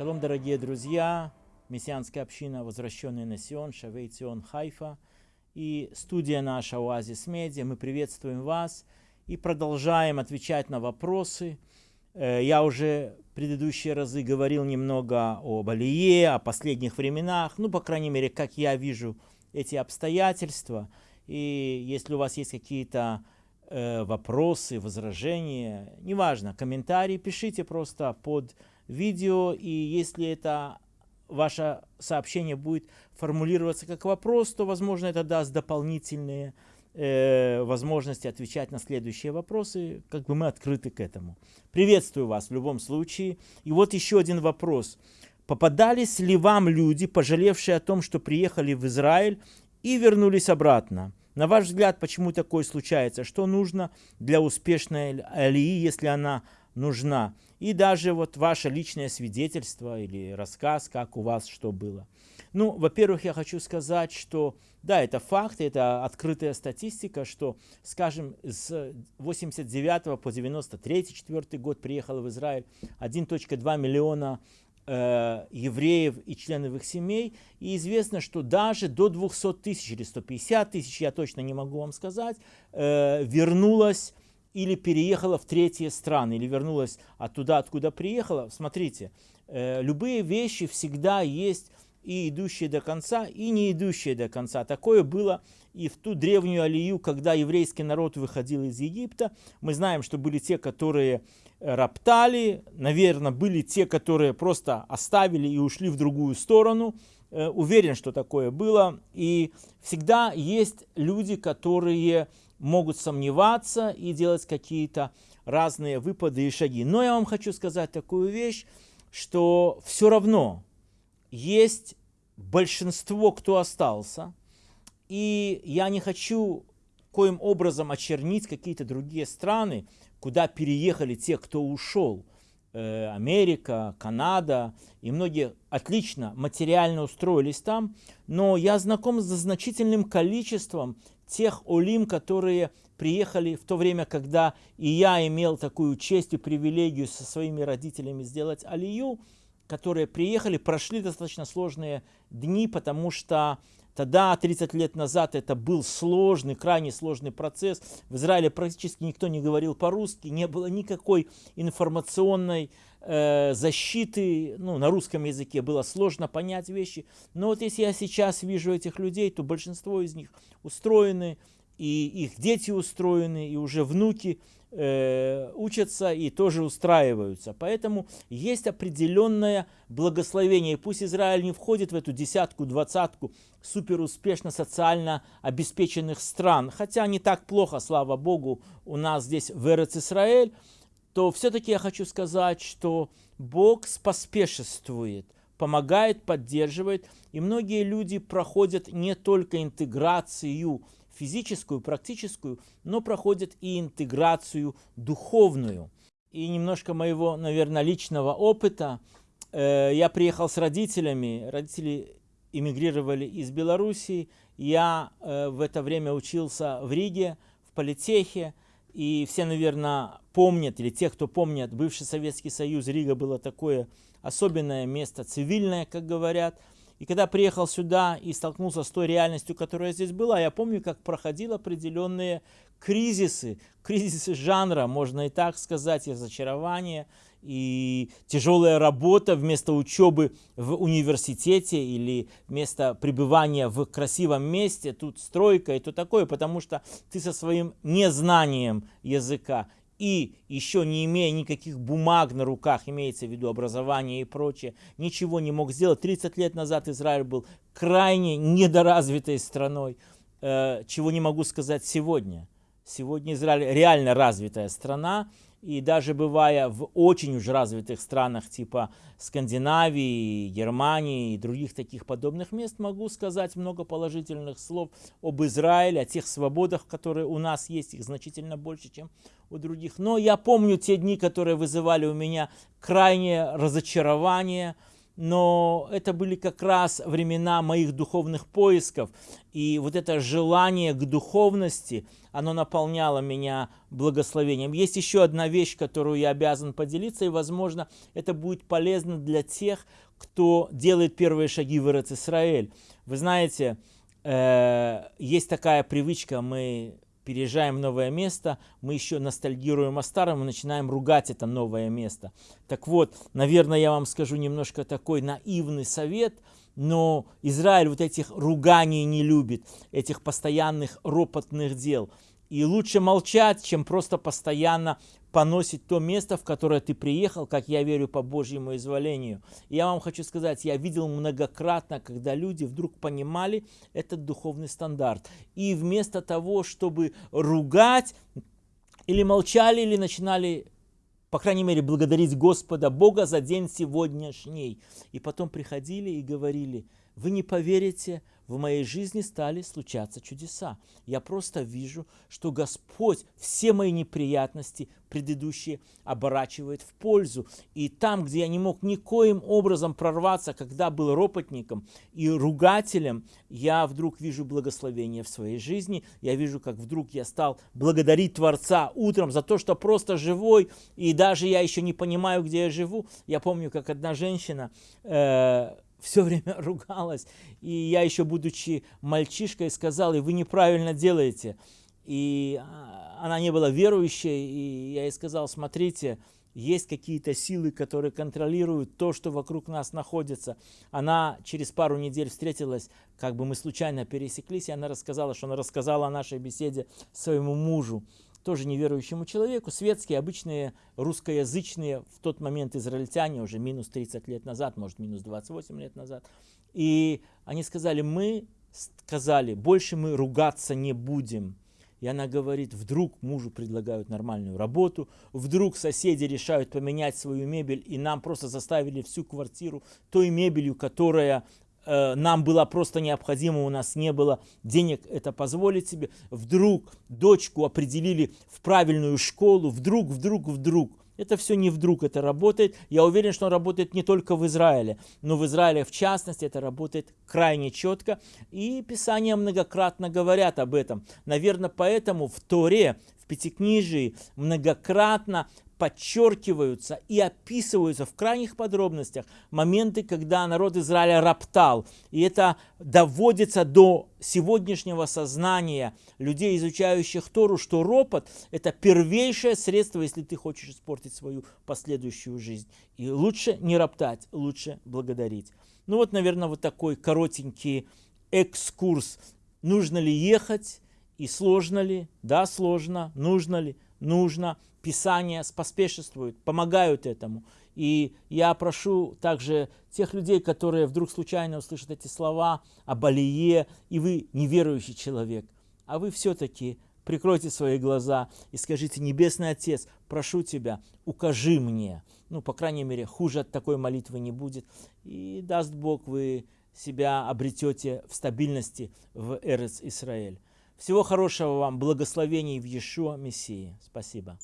Шалом, дорогие друзья, мессианская община «Возвращенный на Сион», Шавей Цион, Хайфа и студия наша «Оазис Медиа». Мы приветствуем вас и продолжаем отвечать на вопросы. Э, я уже в предыдущие разы говорил немного об Алие, о последних временах, ну, по крайней мере, как я вижу эти обстоятельства. И если у вас есть какие-то э, вопросы, возражения, неважно, комментарии, пишите просто под видео, и если это ваше сообщение будет формулироваться как вопрос, то, возможно, это даст дополнительные э, возможности отвечать на следующие вопросы, как бы мы открыты к этому. Приветствую вас в любом случае. И вот еще один вопрос. Попадались ли вам люди, пожалевшие о том, что приехали в Израиль и вернулись обратно? На ваш взгляд, почему такое случается? Что нужно для успешной алии, если она нужна? И даже вот ваше личное свидетельство или рассказ, как у вас что было. Ну, во-первых, я хочу сказать, что да, это факт, это открытая статистика, что, скажем, с 89 по 93 4 год приехало в Израиль 1.2 миллиона э, евреев и членов их семей. И известно, что даже до 200 тысяч или 150 тысяч, я точно не могу вам сказать, э, вернулось или переехала в третьи страны, или вернулась оттуда, откуда приехала. Смотрите, э, любые вещи всегда есть и идущие до конца, и не идущие до конца. Такое было и в ту древнюю алию, когда еврейский народ выходил из Египта. Мы знаем, что были те, которые роптали, наверное, были те, которые просто оставили и ушли в другую сторону. Э, уверен, что такое было. И всегда есть люди, которые могут сомневаться и делать какие-то разные выпады и шаги. Но я вам хочу сказать такую вещь, что все равно есть большинство, кто остался, и я не хочу коим образом очернить какие-то другие страны, куда переехали те, кто ушел. Э, Америка, Канада. И многие отлично материально устроились там, но я знаком с значительным количеством тех олим, которые приехали в то время, когда и я имел такую честь и привилегию со своими родителями сделать алию, которые приехали, прошли достаточно сложные дни, потому что Тогда, 30 лет назад, это был сложный, крайне сложный процесс. В Израиле практически никто не говорил по-русски, не было никакой информационной э, защиты. Ну, на русском языке было сложно понять вещи. Но вот если я сейчас вижу этих людей, то большинство из них устроены, и их дети устроены, и уже внуки э, учатся и тоже устраиваются. Поэтому есть определенное благословение. И пусть Израиль не входит в эту десятку, двадцатку суперуспешно социально обеспеченных стран, хотя не так плохо, слава Богу, у нас здесь в Эрец Израиль, то все-таки я хочу сказать, что Бог споспешествует, помогает, поддерживает, и многие люди проходят не только интеграцию физическую, практическую, но проходят и интеграцию духовную. И немножко моего, наверное, личного опыта. Э, я приехал с родителями, родители эмигрировали из Белоруссии. Я э, в это время учился в Риге, в политехе. И все, наверное, помнят, или те, кто помнят, бывший Советский Союз, Рига было такое особенное место, цивильное, как говорят – и когда приехал сюда и столкнулся с той реальностью, которая здесь была, я помню, как проходил определенные кризисы, кризисы жанра, можно и так сказать, и разочарование, и тяжелая работа вместо учебы в университете или вместо пребывания в красивом месте, тут стройка и то такое, потому что ты со своим незнанием языка и еще не имея никаких бумаг на руках, имеется в виду образование и прочее, ничего не мог сделать. 30 лет назад Израиль был крайне недоразвитой страной, э, чего не могу сказать сегодня. Сегодня Израиль реально развитая страна, и даже бывая в очень уж развитых странах типа Скандинавии, Германии и других таких подобных мест, могу сказать много положительных слов об Израиле, о тех свободах, которые у нас есть, их значительно больше, чем у других. Но я помню те дни, которые вызывали у меня крайнее разочарование, но это были как раз времена моих духовных поисков. И вот это желание к духовности, оно наполняло меня благословением. Есть еще одна вещь, которую я обязан поделиться, и, возможно, это будет полезно для тех, кто делает первые шаги в Израиль. Вы знаете, э, есть такая привычка, мы переезжаем в новое место, мы еще ностальгируем о старом и начинаем ругать это новое место. Так вот, наверное, я вам скажу немножко такой наивный совет, но Израиль вот этих руганий не любит, этих постоянных ропотных дел. И лучше молчать, чем просто постоянно поносить то место, в которое ты приехал, как я верю по Божьему изволению. И я вам хочу сказать, я видел многократно, когда люди вдруг понимали этот духовный стандарт. И вместо того, чтобы ругать, или молчали, или начинали по крайней мере, благодарить Господа Бога за день сегодняшний. И потом приходили и говорили, вы не поверите, в моей жизни стали случаться чудеса. Я просто вижу, что Господь все мои неприятности предыдущие оборачивает в пользу. И там, где я не мог никоим образом прорваться, когда был ропотником и ругателем, я вдруг вижу благословение в своей жизни. Я вижу, как вдруг я стал благодарить Творца утром за то, что просто живой, и даже я еще не понимаю, где я живу. Я помню, как одна женщина... Э, все время ругалась. И я еще, будучи мальчишкой, сказал, и вы неправильно делаете. И а, она не была верующей, и я ей сказал, смотрите, есть какие-то силы, которые контролируют то, что вокруг нас находится. Она через пару недель встретилась, как бы мы случайно пересеклись, и она рассказала, что она рассказала о нашей беседе своему мужу тоже неверующему человеку, светские, обычные русскоязычные в тот момент израильтяне, уже минус 30 лет назад, может минус 28 лет назад. И они сказали, мы сказали, больше мы ругаться не будем. И она говорит, вдруг мужу предлагают нормальную работу, вдруг соседи решают поменять свою мебель, и нам просто заставили всю квартиру той мебелью, которая нам было просто необходимо, у нас не было денег это позволить себе. Вдруг дочку определили в правильную школу, вдруг, вдруг, вдруг. Это все не вдруг, это работает. Я уверен, что он работает не только в Израиле, но в Израиле в частности это работает крайне четко. И Писания многократно говорят об этом. Наверное, поэтому в Торе, в Пятикнижии многократно подчеркиваются и описываются в крайних подробностях моменты, когда народ Израиля роптал. И это доводится до сегодняшнего сознания людей, изучающих Тору, что ропот – это первейшее средство, если ты хочешь испортить свою последующую жизнь. И лучше не роптать, лучше благодарить. Ну вот, наверное, вот такой коротенький экскурс. Нужно ли ехать и сложно ли? Да, сложно. Нужно ли? Нужно. Писания поспешествуют, помогают этому. И я прошу также тех людей, которые вдруг случайно услышат эти слова об Алие, и вы неверующий человек, а вы все-таки прикройте свои глаза и скажите, Небесный Отец, прошу Тебя, укажи мне. Ну, по крайней мере, хуже от такой молитвы не будет. И даст Бог, вы себя обретете в стабильности в Эрец Израиль. Всего хорошего вам, благословений в Иешуа Мессии. Спасибо.